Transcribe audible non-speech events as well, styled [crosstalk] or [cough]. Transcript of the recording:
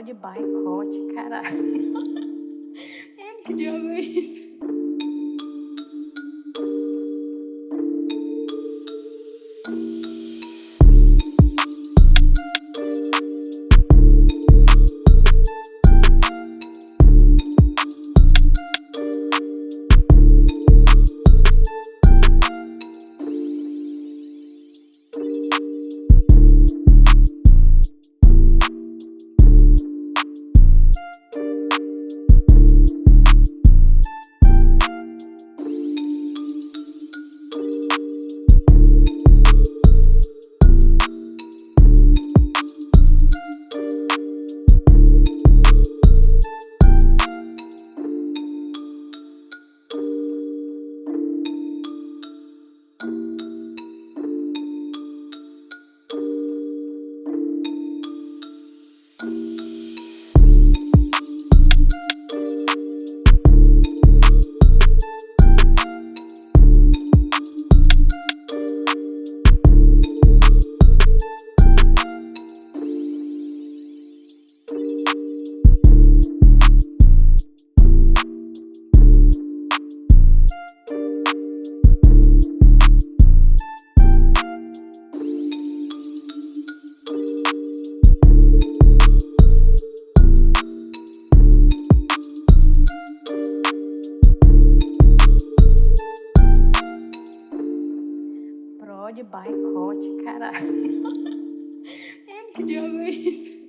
Prod boicote, caralho. [laughs] Mano, que diabo é isso? Boicote, caralho. [laughs] Mano, que diabo é isso?